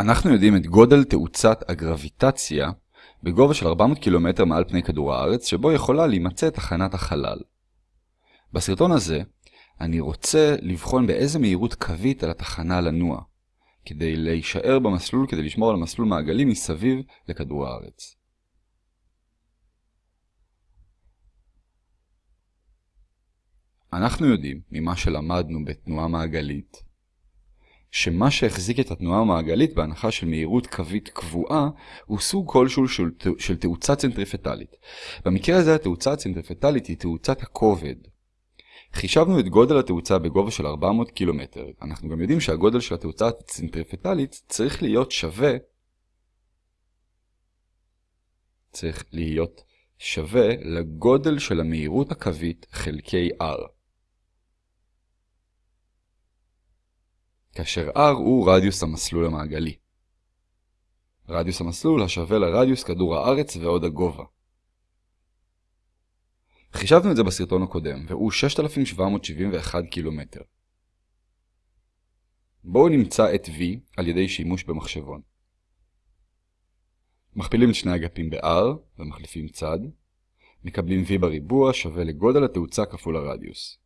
אנחנו יודעים את גודל תאוצת הגרביטציה בגובה של 400 קילומטר מעל פני כדור הארץ, שבו יכולה להימצא תחנת החלל. בסרטון הזה אני רוצה לבחון באיזה מהירות קווית על התחנה לנוע, כדי להישאר במסלול, כדי לשמור על מסלול מעגלי מסביב לכדור הארץ. אנחנו יודעים, ממה שלמדנו בתנועה מעגלית, שמה שהחזיק את התנועה המעגלית בהנחה של מהירות קווית קבועה הוא סוג כלשהו של, של תאוצה צנטריפטלית. במקרה הזה התאוצה הצנטריפטלית היא תאוצת הכובד. חישבנו את גודל התאוצה בגובה של 400 קילומטר. אנחנו גם יודעים שהגודל של התאוצה הצנטריפטלית צריך להיות שווה צריך להיות שווה לגודל של המהירות הקווית חלקי r. כאשר r הוא רדיוס המסלול המעגלי. רדיוס המסלול השווה לרדיוס כדור הארץ ועוד הגובה. חישבנו את זה בסרטון הקודם, והוא 6,771 קילומטר. בואו נמצא את v על ידי שימוש במחשבון. מכפילים את שני אגפים ב-r ומחליפים צד. מקבלים v בריבוע שווה לגודל התאוצה כפול הרדיוס.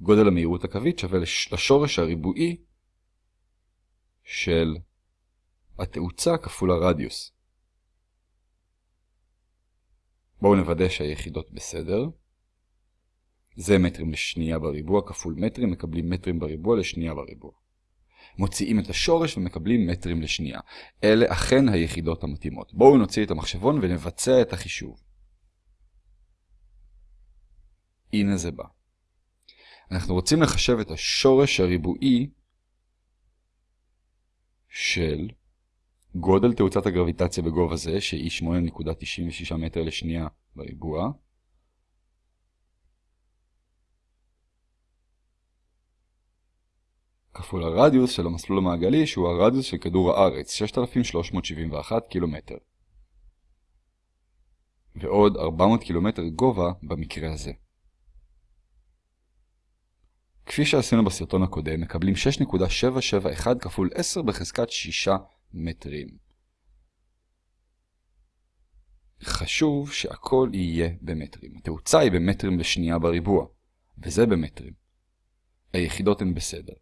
גודל המהירות הקווית שווה לשורש הריבועי של התאוצה כפול הרדיוס. בואו נוודא שהיחידות בסדר. זה מטרים לשנייה בריבוע כפול מטרים, מקבלים מטרים בריבוע לשנייה בריבוע. מוציאים את השורש ומקבלים מטרים לשנייה. אלה אכן היחידות המתאימות. בואו נוציא את המחשבון ונבצע את החישוב. הנה זה בא. אנחנו רוצים לחשב את השורש הריבועי של גודל תאוצת הגרביטציה בגובה זה, שהיא 8.96 מטר לשנייה בריבוע, כפול הרדיוס של המסלול המעגלי, שהוא הרדיוס של כדור הארץ, 6,371 קילומטר. ועוד 400 קילומטר גובה במקרה הזה. כפי שעשינו בסרטון הקודם, מקבלים 6.771 כפול 10 בחזקת 6 מטרים. חשוב שהכל יהיה במטרים. התאוצה היא במטרים לשנייה בריבוע, וזה במטרים. היחידות הן בסדר.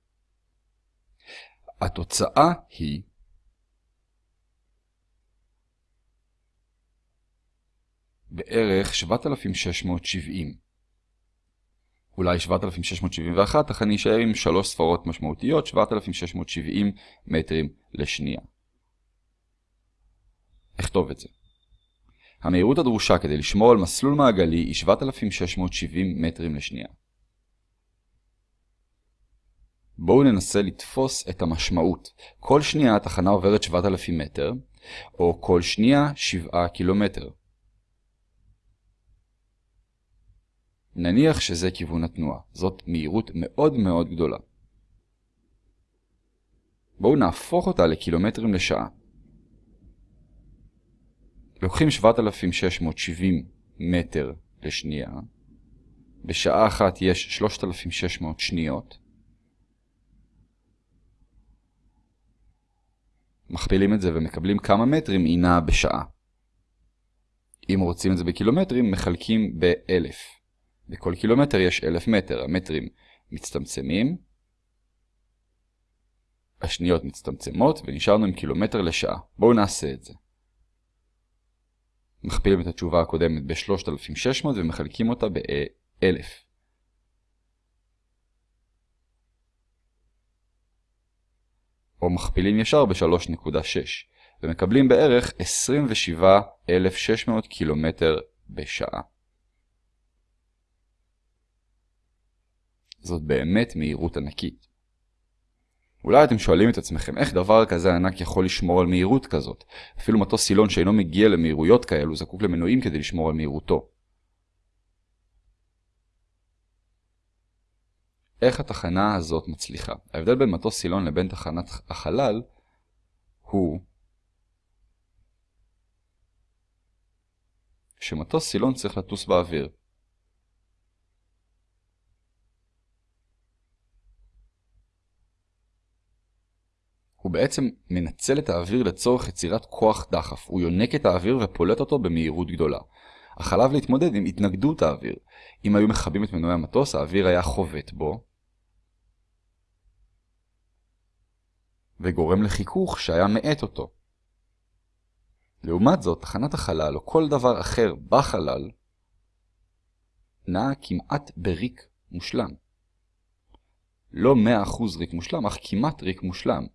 התוצאה היא בערך 7,670. אולי 7,671, אך אני אשאר עם שלוש ספרות משמעותיות, 7,670 מטרים לשנייה. אכתוב את זה. המהירות הדרושה כדי לשמור על מסלול מעגלי היא 7,670 מטרים לשנייה. בואו ננסה לתפוס את המשמעות. כל שנייה התחנה עוברת 7,000 מטר, או כל שנייה 7 קילומטר. נניח שזה כיוון התנועה. זאת מהירות מאוד מאוד גדולה. בואו נהפוך אותה לקילומטרים לשעה. לוקחים 7,670 מטר לשנייה. בשעה אחת יש 3,600 שניות. מכפילים את זה ומקבלים כמה מטרים היא נעה בשעה. אם רוצים את זה בקילומטרים, מחלקים ב-1000. בכל קילומטר יש 1000 מטר. המטרים מצטמצמים, השניות מצטמצמות, ונשארנו עם קילומטר לשעה. בואו נעשה את זה. מכפילים את התשובה הקודמת ב-3600 ומחלקים אותה ב-1000. או מכפילים ישר ב-3.6, ומקבלים בערך 27,600 קילומטר בשעה. זאת באמת מהירות ענקית. אולי אתם שואלים את עצמכם איך דבר כזה ענק יכול לשמור על מהירות כזאת. אפילו מטוס סילון שאינו מגיע למהירויות כאלו זקוק למנועים כדי לשמור על מהירותו. איך התחנה הזאת מצליחה? ההבדל בין מטוס סילון לבין תחנת החלל הוא שמטוס סילון צריך לטוס באוויר. בעצם מנצל את האוויר לצורך יצירת כוח דחף. הוא יונק את האוויר ופולט אותו במהירות גדולה. אך עליו להתמודד עם התנגדות האוויר. אם היו מכבים את מנועי המטוס, האוויר היה חובט בו, וגורם לחיכוך שהיה מאט אותו. לעומת זאת, תחנת החלל או כל דבר אחר בחלל נעה כמעט בריק מושלם. לא 100% ריק מושלם, אך כמעט ריק מושלם.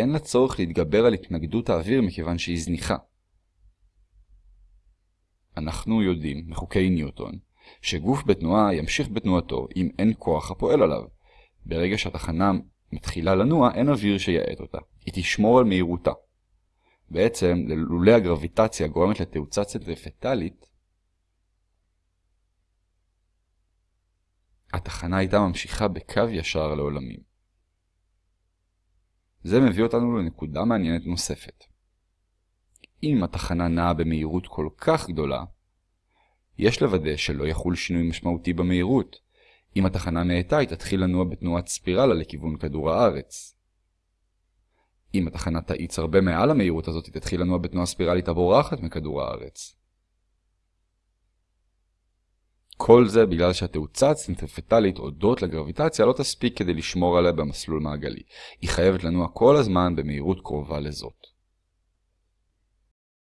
אין לה צורך להתגבר על התנגדות האוויר מכיוון שהיא זניחה. אנחנו יודעים, מחוקי ניוטון, שגוף בתנועה ימשיך בתנועתו אם אין כוח הפועל עליו. ברגע שהתחנה מתחילה לנוע, אין אוויר שיעט אותה. היא תשמור על מהירותה. בעצם, לולא הגרביטציה גורמת לתאוצה צנטריפטלית, התחנה הייתה ממשיכה בקו ישר לעולמים. זה מביא אותנו לנקודה מעניינת נוספת. אם התחנה נעה במהירות כל כך גדולה, יש לוודא שלא יחול שינוי משמעותי במהירות. אם התחנה מאטה, היא תתחיל לנוע בתנועת ספירלה לכיוון כדור הארץ. אם התחנה תאיץ הרבה מעל המהירות הזאת, היא תתחיל לנוע בתנועה ספירלית הבורחת מכדור הארץ. כל זה בגלל שהתאוצה הצנטריפטלית הודות לגרביטציה לא תספיק כדי לשמור עליה במסלול מעגלי. היא חייבת לנוע כל הזמן במהירות קרובה לזאת.